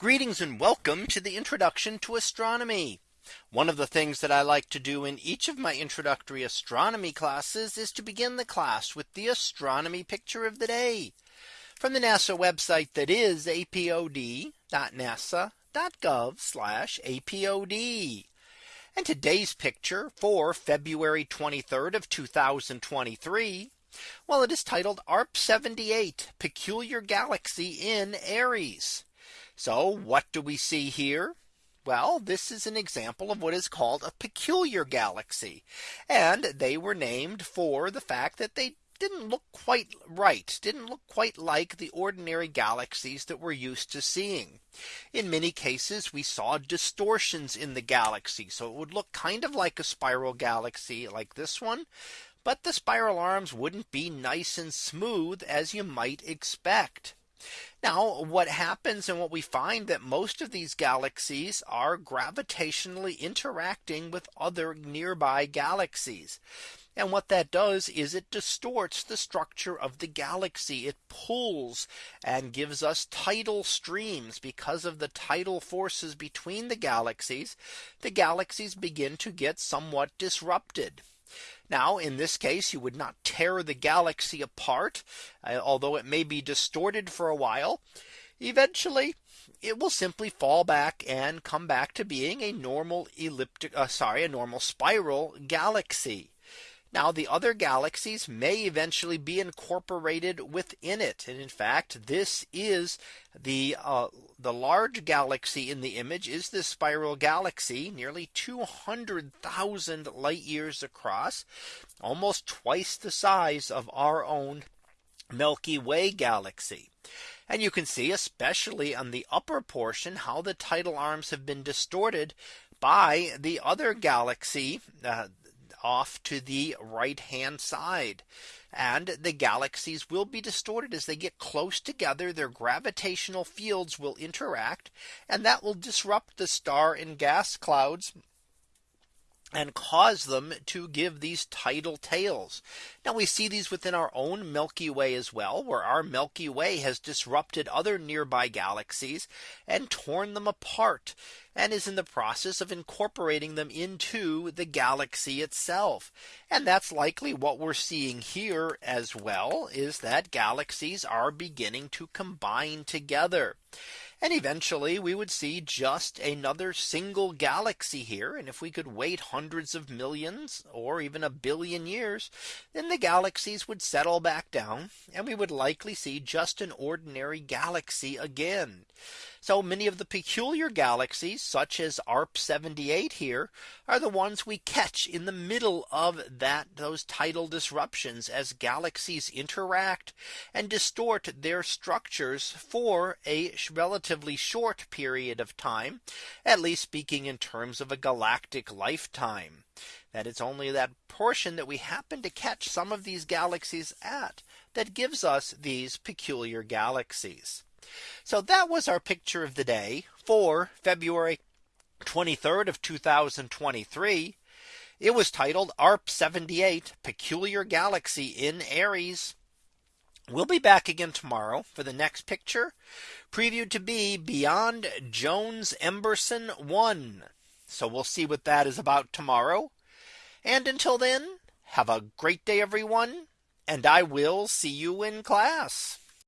Greetings and welcome to the introduction to astronomy. One of the things that I like to do in each of my introductory astronomy classes is to begin the class with the astronomy picture of the day from the NASA website that is apod.nasa.gov apod. And today's picture for February 23rd of 2023. Well, it is titled ARP 78 Peculiar Galaxy in Aries. So what do we see here? Well, this is an example of what is called a peculiar galaxy. And they were named for the fact that they didn't look quite right, didn't look quite like the ordinary galaxies that we're used to seeing. In many cases, we saw distortions in the galaxy. So it would look kind of like a spiral galaxy like this one. But the spiral arms wouldn't be nice and smooth as you might expect. Now what happens and what we find that most of these galaxies are gravitationally interacting with other nearby galaxies. And what that does is it distorts the structure of the galaxy. It pulls and gives us tidal streams because of the tidal forces between the galaxies. The galaxies begin to get somewhat disrupted. Now in this case, you would not tear the galaxy apart, uh, although it may be distorted for a while. Eventually, it will simply fall back and come back to being a normal elliptic, uh, sorry, a normal spiral galaxy. Now the other galaxies may eventually be incorporated within it. And in fact, this is the uh, the large galaxy in the image is this spiral galaxy nearly 200,000 light years across, almost twice the size of our own Milky Way galaxy. And you can see especially on the upper portion how the tidal arms have been distorted by the other galaxy uh, off to the right hand side. And the galaxies will be distorted as they get close together. Their gravitational fields will interact and that will disrupt the star and gas clouds and cause them to give these tidal tails. Now we see these within our own Milky Way as well, where our Milky Way has disrupted other nearby galaxies and torn them apart and is in the process of incorporating them into the galaxy itself. And that's likely what we're seeing here as well is that galaxies are beginning to combine together. And eventually we would see just another single galaxy here. And if we could wait hundreds of millions or even a billion years, then the galaxies would settle back down and we would likely see just an ordinary galaxy again. So many of the peculiar galaxies such as ARP 78 here are the ones we catch in the middle of that those tidal disruptions as galaxies interact and distort their structures for a relatively short period of time, at least speaking in terms of a galactic lifetime that it's only that portion that we happen to catch some of these galaxies at that gives us these peculiar galaxies. So that was our picture of the day for February 23rd of 2023. It was titled ARP 78 Peculiar Galaxy in Aries. We'll be back again tomorrow for the next picture previewed to be beyond Jones Emberson 1. So we'll see what that is about tomorrow. And until then, have a great day, everyone. And I will see you in class.